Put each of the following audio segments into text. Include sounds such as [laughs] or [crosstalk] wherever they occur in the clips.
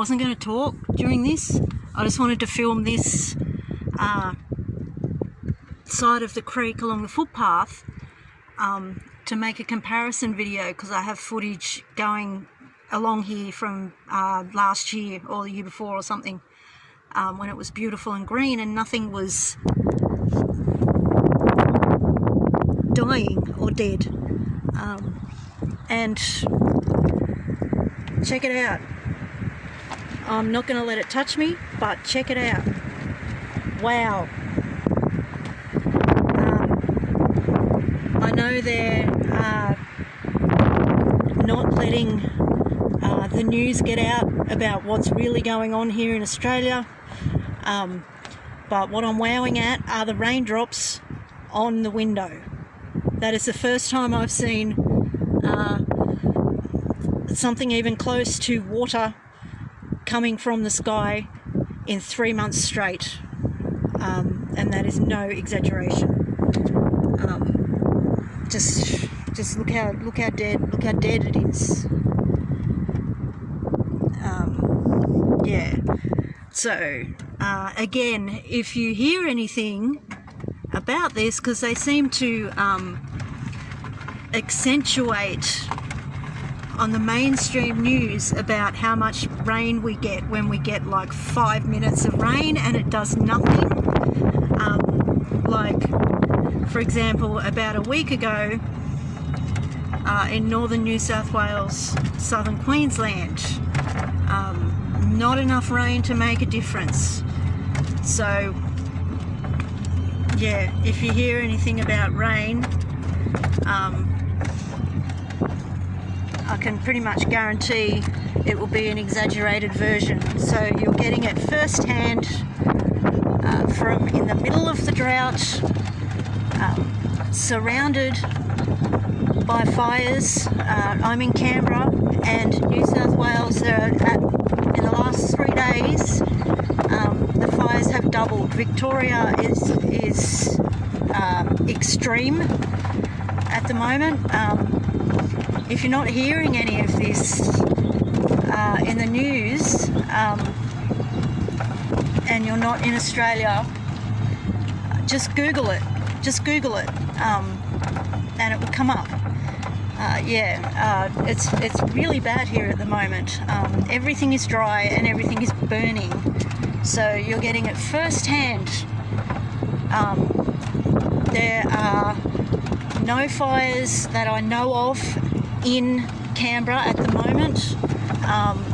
wasn't going to talk during this. I just wanted to film this uh, side of the creek along the footpath um, to make a comparison video because I have footage going along here from uh, last year or the year before or something um, when it was beautiful and green and nothing was dying or dead um, and check it out I'm not going to let it touch me but check it out. Wow. Um, I know they're uh, not letting uh, the news get out about what's really going on here in Australia. Um, but what I'm wowing at are the raindrops on the window. That is the first time I've seen uh, something even close to water coming from the sky in three months straight. Um, and that is no exaggeration. Um, just, just look how look how dead look how dead it is. Um, yeah. So uh, again, if you hear anything about this, because they seem to um, accentuate on the mainstream news about how much rain we get when we get like five minutes of rain and it does nothing. Um, like, for example, about a week ago uh, in northern New South Wales, southern Queensland, um, not enough rain to make a difference. So, yeah, if you hear anything about rain, um, I can pretty much guarantee it will be an exaggerated version. So you're getting it firsthand uh, from in the middle of the drought, um, surrounded by fires. Uh, I'm in Canberra and New South Wales. There at, in the last three days, um, the fires have doubled. Victoria is is uh, extreme at the moment. Um, if you're not hearing any of this uh, in the news um, and you're not in Australia, just Google it. Just Google it, um, and it will come up. Uh, yeah, uh, it's it's really bad here at the moment. Um, everything is dry and everything is burning, so you're getting it firsthand. Um, there are no fires that I know of in Canberra at the moment. Um,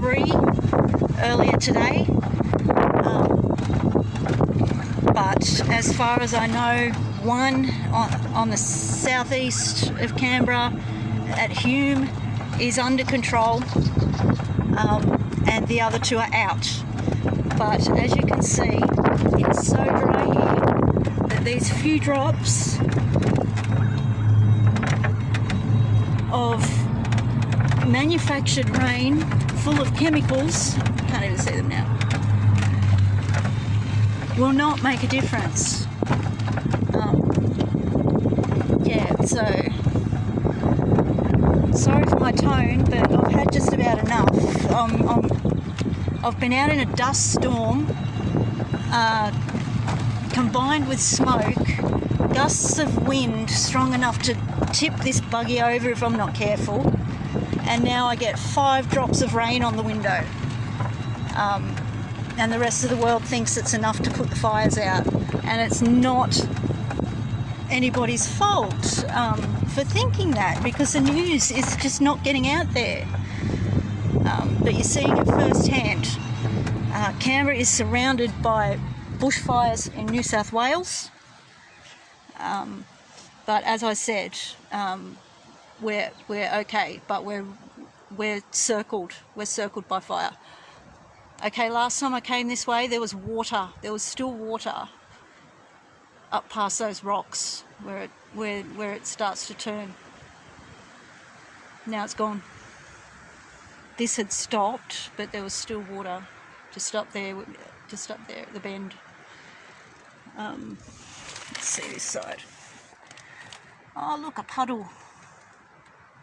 three earlier today. Um, but as far as I know, one on, on the southeast of Canberra at Hume is under control um, and the other two are out. But as you can see, it's so dry here that these few drops manufactured rain full of chemicals, can't even see them now, will not make a difference. Um, yeah, so sorry for my tone, but I've had just about enough. Um, i have been out in a dust storm uh, combined with smoke, gusts of wind strong enough to tip this buggy over if I'm not careful. And now I get five drops of rain on the window. Um, and the rest of the world thinks it's enough to put the fires out. And it's not anybody's fault um, for thinking that because the news is just not getting out there. Um, but you're seeing it firsthand. Uh, Canberra is surrounded by bushfires in New South Wales. Um, but as I said, um, we're we're okay, but we're we're circled. We're circled by fire. Okay, last time I came this way, there was water. There was still water up past those rocks where it where where it starts to turn. Now it's gone. This had stopped, but there was still water just up there, just up there at the bend. Um, let's see this side. Oh, look, a puddle.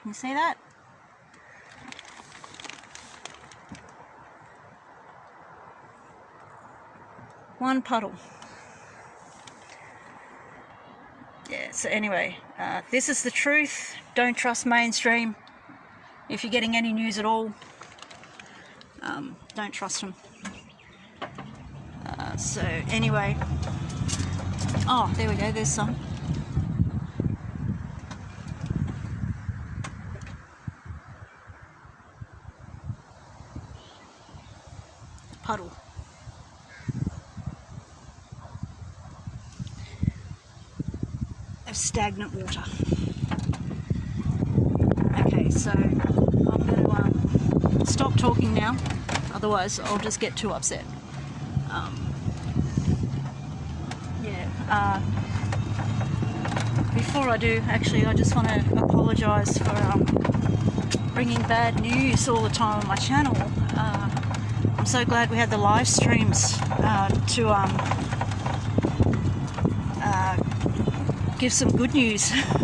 Can you see that? One puddle. Yeah, so anyway, uh, this is the truth. Don't trust mainstream. If you're getting any news at all, um, don't trust them. Uh, so anyway, oh, there we go, there's some. Puddle. Of stagnant water. Okay, so I'm going to um, stop talking now, otherwise I'll just get too upset. Um, yeah, uh, before I do, actually, I just want to apologise for um, bringing bad news all the time on my channel. Uh, I'm so glad we had the live streams uh, to um, uh, give some good news. [laughs]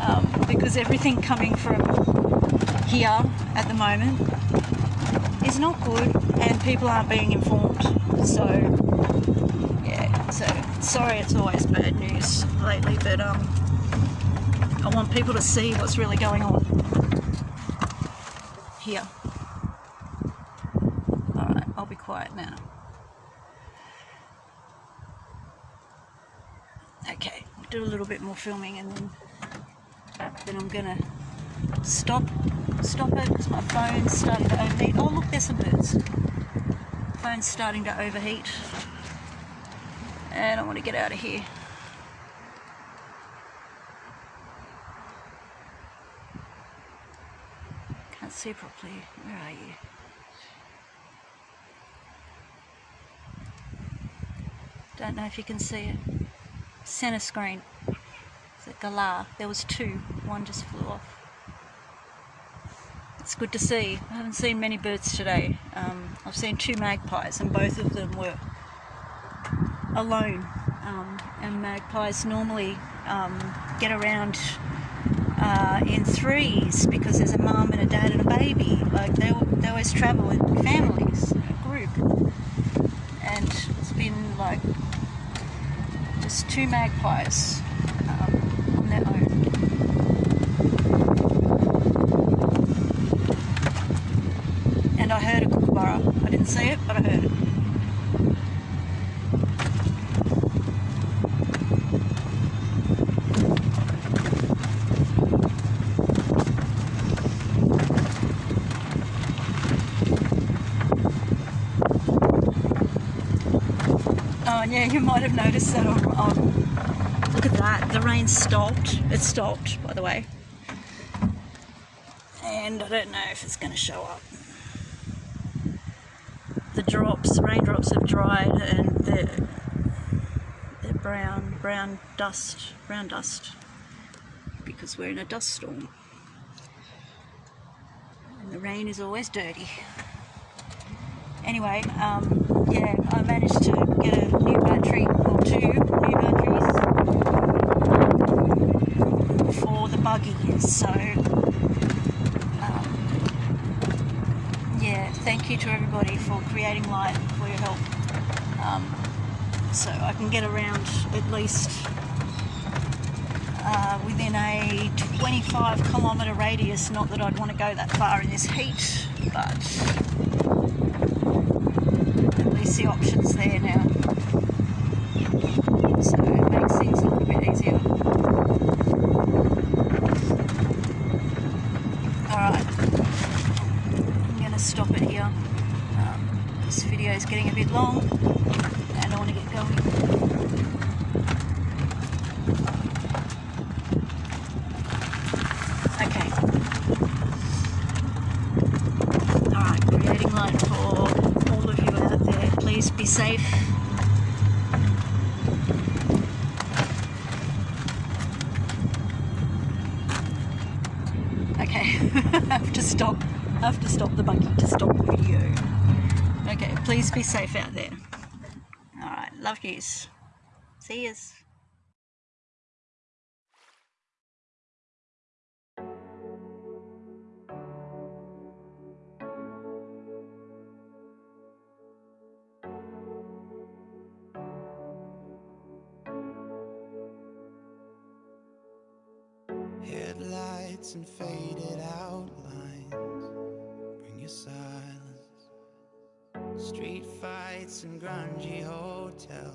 um, because everything coming from here at the moment is not good and people aren't being informed. So, yeah, so sorry it's always bad news lately, but um, I want people to see what's really going on here. Alright, I'll be quiet now. Okay, I'll do a little bit more filming and then then I'm gonna stop stop it because my phone's starting to overheat. Oh look, there's some birds. Phone's starting to overheat and I want to get out of here. Can't see properly. Where are you? Don't know if you can see it. Center screen. Galah? There was two. One just flew off. It's good to see. I haven't seen many birds today. Um, I've seen two magpies and both of them were alone. Um, and magpies normally um, get around uh, in threes because there's a mum and a dad and a baby. Like they, they always travel in families, a group. And it's been like just two magpies And I heard a kookaburra. I didn't see it, but I heard it. Oh, yeah, you might have noticed that. At that. The rain stopped. It stopped, by the way. And I don't know if it's going to show up. The drops, raindrops have dried and they're, they're brown, brown dust, brown dust. Because we're in a dust storm. And the rain is always dirty. Anyway, um, yeah, I managed to get a new battery, or two new batteries for the buggy, so um, yeah, thank you to everybody for creating light, for your help, um, so I can get around at least uh, within a 25 kilometre radius, not that I'd want to go that far in this heat, but at least the options there now. So it makes things a little bit easier. Alright, I'm going to stop it here. Um, this video is getting a bit long and I want to get going. Please be safe. Okay, [laughs] I have to stop. I have to stop the buggy to stop the video. Okay, please be safe out there. Alright, love yous. See yous. Grungy hotels.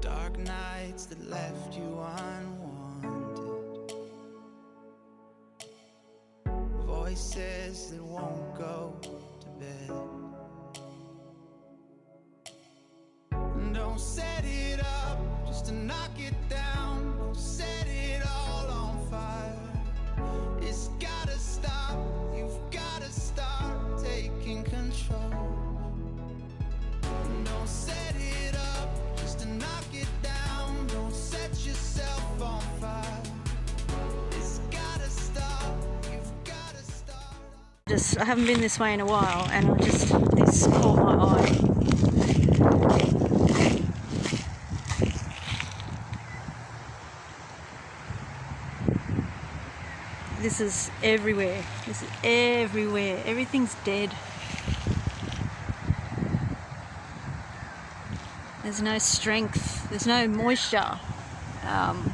Dark nights that left you unwanted. Voices that won't go to bed. Don't set it up just to knock it down. Just I haven't been this way in a while, and I just this caught my eye. This is everywhere. This is everywhere. Everything's dead. There's no strength. There's no moisture. Um,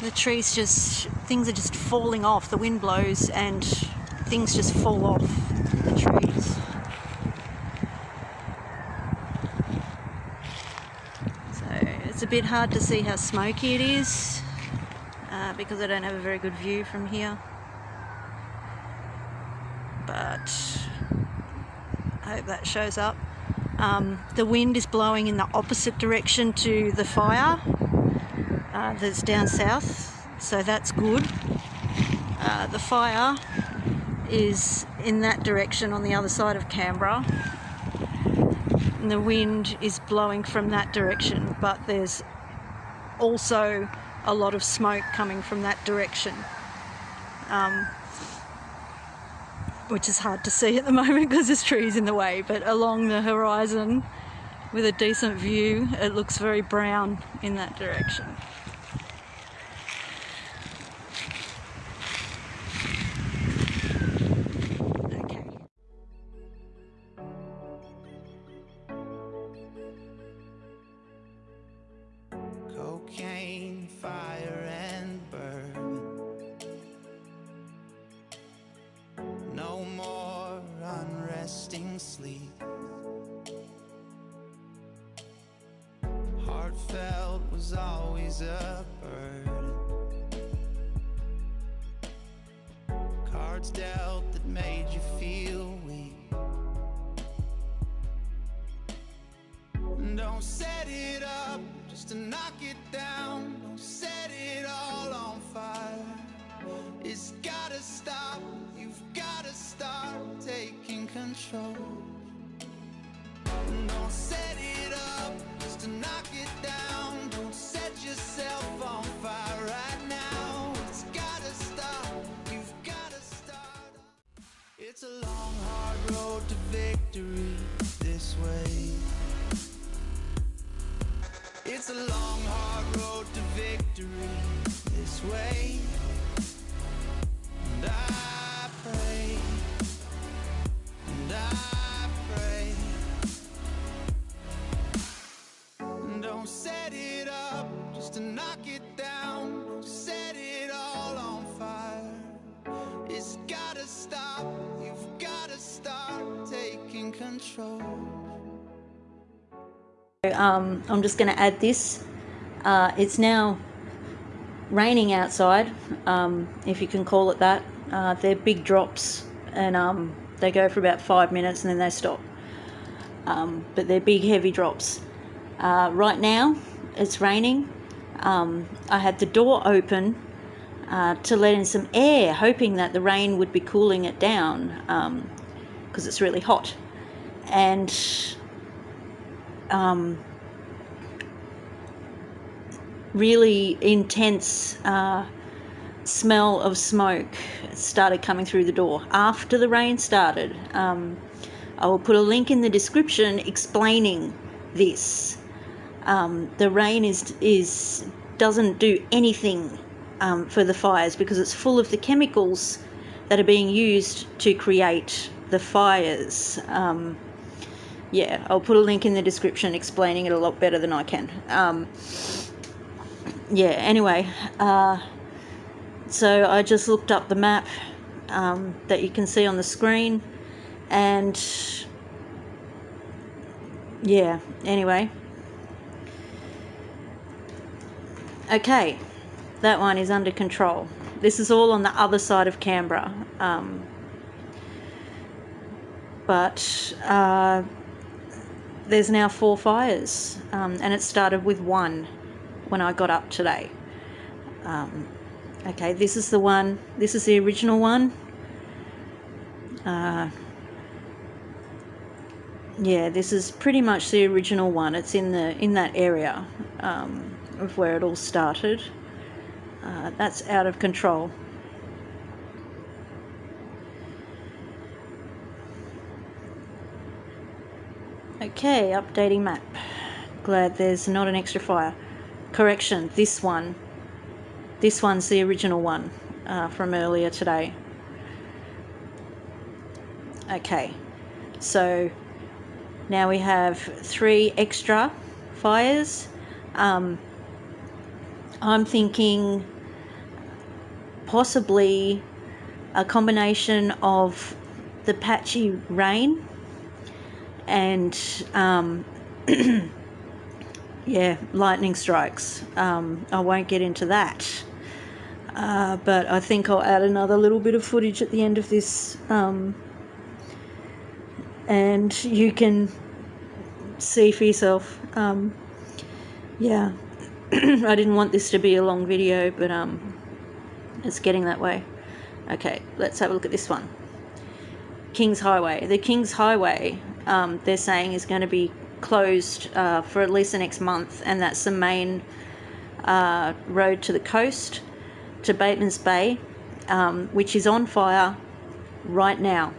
the trees just things are just falling off. The wind blows and things just fall off the trees. So it's a bit hard to see how smoky it is uh, because I don't have a very good view from here. But I hope that shows up. Um, the wind is blowing in the opposite direction to the fire uh, that's down south, so that's good. Uh, the fire is in that direction on the other side of Canberra, and the wind is blowing from that direction, but there's also a lot of smoke coming from that direction. Um, which is hard to see at the [laughs] moment because there's trees in the way, but along the horizon with a decent view, it looks very brown in that direction. Control. Don't set it up just to knock it down. Don't set yourself on fire right now. It's gotta stop. You've gotta start. It's a long, hard road to victory this way. It's a long, hard road to victory this way. And I Don't set it up just to knock it down. Set it all on fire. It's gotta stop. You've gotta start taking control. Um, I'm just going to add this. Uh, it's now raining outside, um, if you can call it that. Uh, they're big drops and um, they go for about five minutes and then they stop. Um, but they're big, heavy drops. Uh, right now, it's raining. Um, I had the door open uh, to let in some air, hoping that the rain would be cooling it down because it's really hot. And um, really intense uh, smell of smoke started coming through the door after the rain started. Um, I will put a link in the description explaining this. Um, the rain is is doesn't do anything um, for the fires because it's full of the chemicals that are being used to create the fires. Um, yeah, I'll put a link in the description explaining it a lot better than I can. Um, yeah, anyway, uh, so I just looked up the map um, that you can see on the screen and yeah, anyway. Okay, that one is under control. This is all on the other side of Canberra. Um, but uh, there's now four fires, um, and it started with one when I got up today. Um, okay, this is the one, this is the original one. Uh, yeah, this is pretty much the original one. It's in the in that area um, of where it all started. Uh, that's out of control. Okay, updating map. Glad there's not an extra fire. Correction, this one. This one's the original one uh, from earlier today. Okay, so now we have three extra fires. Um, I'm thinking possibly a combination of the patchy rain and um, [clears throat] yeah, lightning strikes. Um, I won't get into that. Uh, but I think I'll add another little bit of footage at the end of this um, and you can see for yourself. Um, yeah, [clears throat] I didn't want this to be a long video, but um, it's getting that way. Okay, let's have a look at this one. King's Highway. The King's Highway, um, they're saying, is going to be closed uh, for at least the next month, and that's the main uh, road to the coast, to Batemans Bay, um, which is on fire right now.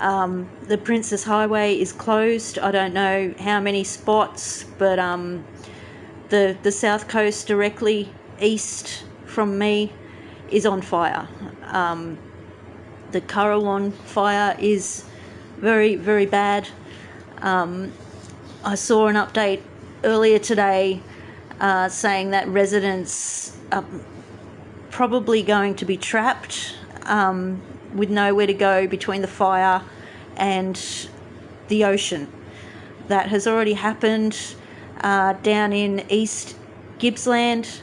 Um, the Princes Highway is closed. I don't know how many spots, but um, the the south coast directly east from me is on fire. Um, the Currowan fire is very very bad. Um, I saw an update earlier today uh, saying that residents are probably going to be trapped um, with nowhere to go between the fire and the ocean. That has already happened uh, down in East Gippsland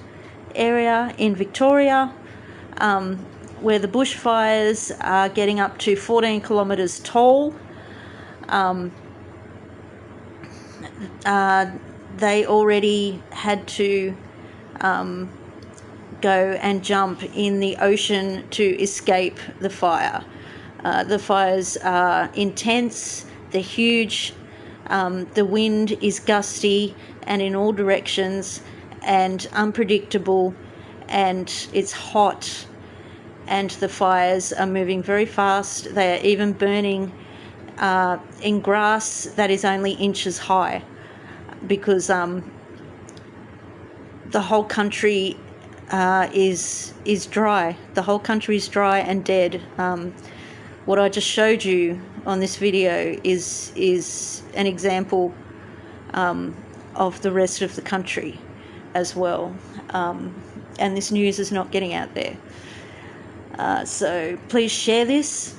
area in Victoria, um, where the bushfires are getting up to 14 kilometres tall. Um, uh, they already had to um, go and jump in the ocean to escape the fire. Uh, the fires are intense, they're huge, um, the wind is gusty and in all directions and unpredictable, and it's hot, and the fires are moving very fast. They are even burning uh, in grass that is only inches high because um, the whole country uh, is is dry. The whole country is dry and dead. Um, what I just showed you on this video is is an example um, of the rest of the country as well. Um, and this news is not getting out there. Uh, so please share this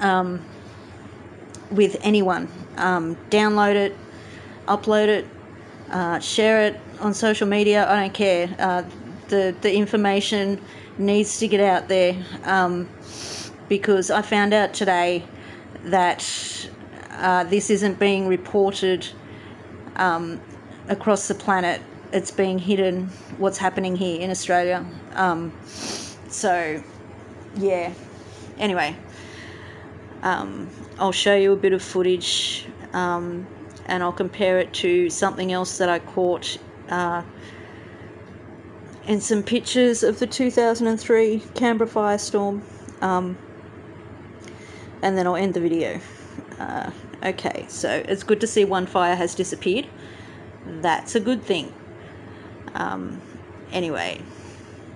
um, with anyone. Um, download it, upload it, uh, share it on social media. I don't care. Uh, the the information needs to get out there um, because I found out today that uh, this isn't being reported um, across the planet. It's being hidden. What's happening here in Australia? Um, so, yeah. Anyway, um, I'll show you a bit of footage um, and I'll compare it to something else that I caught uh, and some pictures of the 2003 Canberra firestorm um, and then I'll end the video. Uh, okay, so it's good to see one fire has disappeared. That's a good thing. Um, anyway,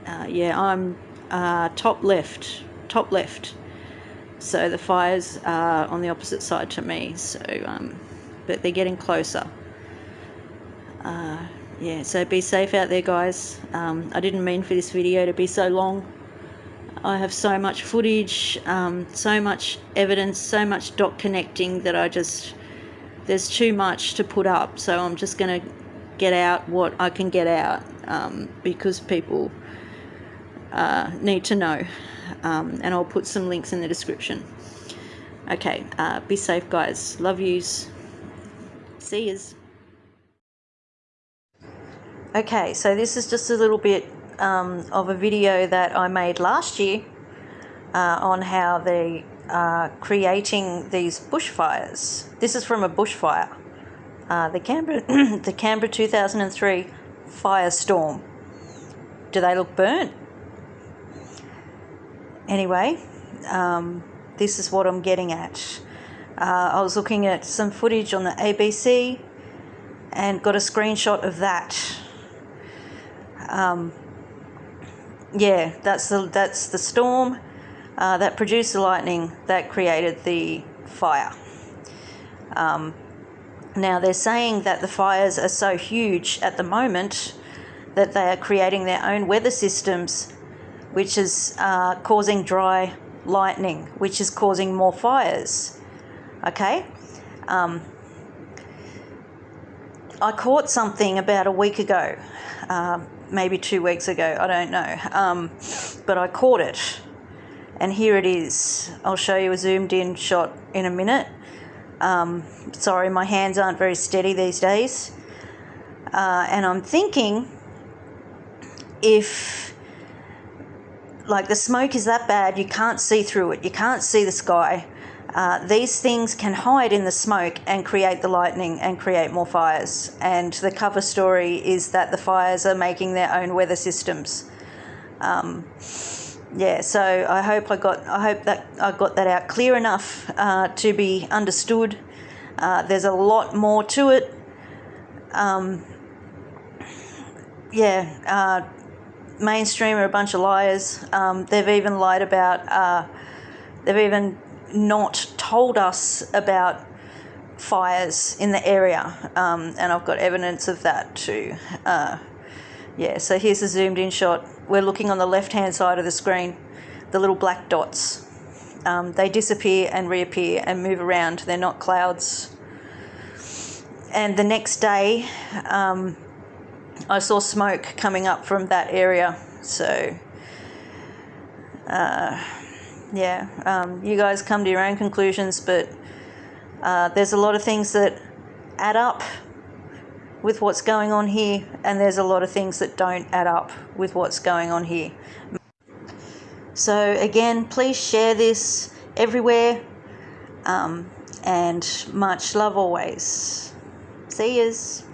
uh, yeah, I'm uh, top left, top left. So the fires are on the opposite side to me. So, um, but they're getting closer. Uh, yeah, so be safe out there, guys. Um, I didn't mean for this video to be so long. I have so much footage, um, so much evidence, so much dot connecting that I just, there's too much to put up. So I'm just going to get out what I can get out um, because people uh, need to know. Um, and I'll put some links in the description. Okay, uh, be safe, guys. Love yous. See yous. Okay, so this is just a little bit um, of a video that I made last year uh, on how they are creating these bushfires. This is from a bushfire, uh, the Canberra, [clears throat] the Canberra 2003 firestorm. Do they look burnt? Anyway, um, this is what I'm getting at. Uh, I was looking at some footage on the ABC and got a screenshot of that. Um, yeah, that's the that's the storm uh, that produced the lightning that created the fire. Um, now they're saying that the fires are so huge at the moment that they are creating their own weather systems, which is uh, causing dry lightning, which is causing more fires. Okay. Um, I caught something about a week ago, uh, maybe two weeks ago, I don't know, um, but I caught it. And here it is. I'll show you a zoomed in shot in a minute. Um, sorry, my hands aren't very steady these days. Uh, and I'm thinking if like the smoke is that bad you can't see through it you can't see the sky uh, these things can hide in the smoke and create the lightning and create more fires. And the cover story is that the fires are making their own weather systems. Um, yeah so i hope i got i hope that i got that out clear enough uh, to be understood. Uh, there's a lot more to it. Um, yeah uh, mainstream are a bunch of liars. Um, they've even lied about, uh, they've even not told us about fires in the area, um, and I've got evidence of that too. Uh, yeah, so here's a zoomed in shot. We're looking on the left hand side of the screen, the little black dots. Um, they disappear and reappear and move around, they're not clouds. And the next day, um, I saw smoke coming up from that area. So, uh, yeah, um, you guys come to your own conclusions, but uh, there's a lot of things that add up with what's going on here, and there's a lot of things that don't add up with what's going on here. So, again, please share this everywhere, um, and much love always. See yous.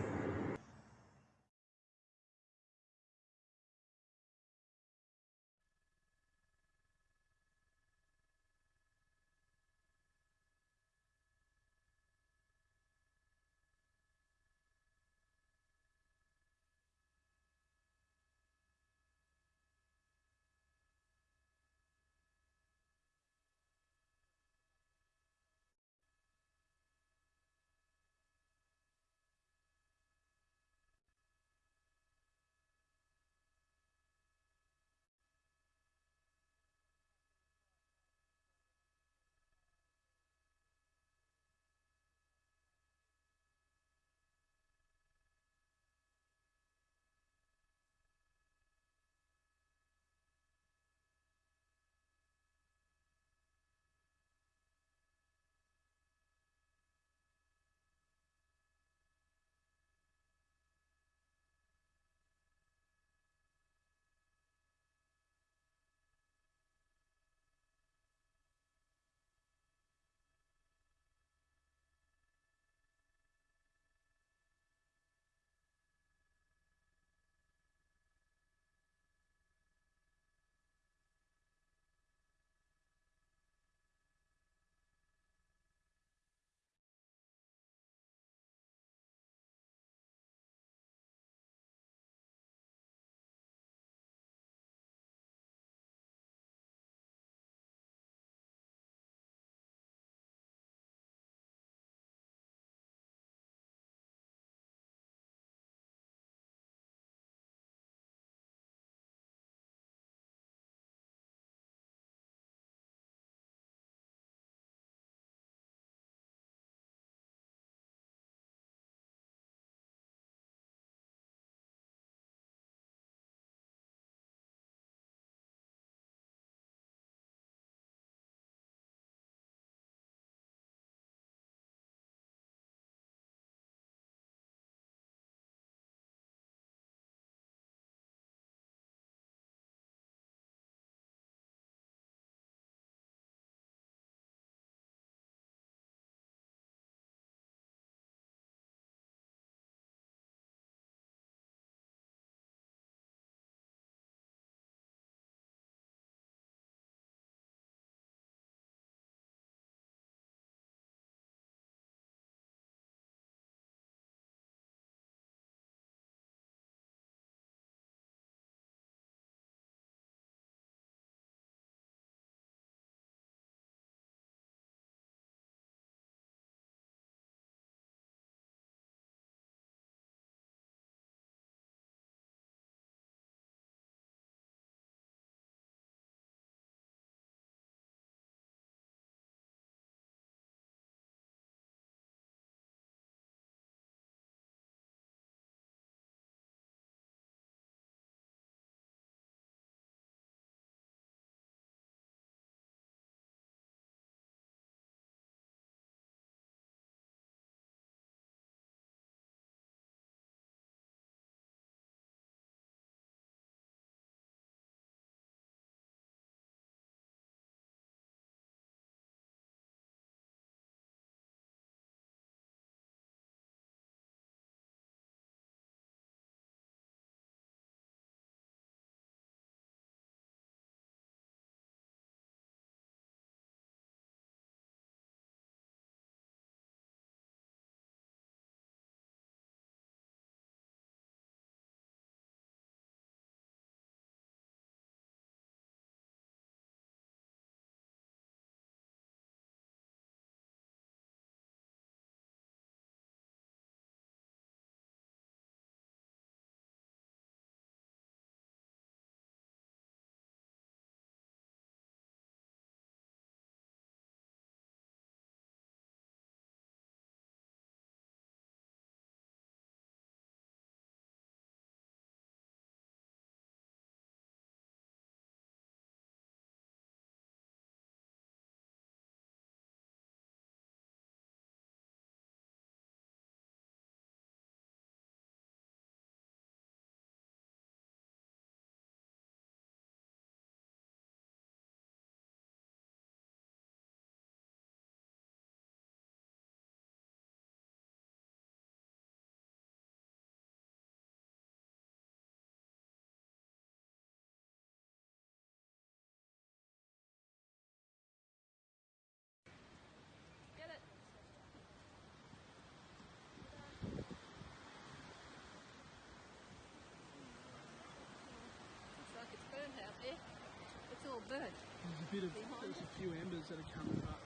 Few embers that are coming up,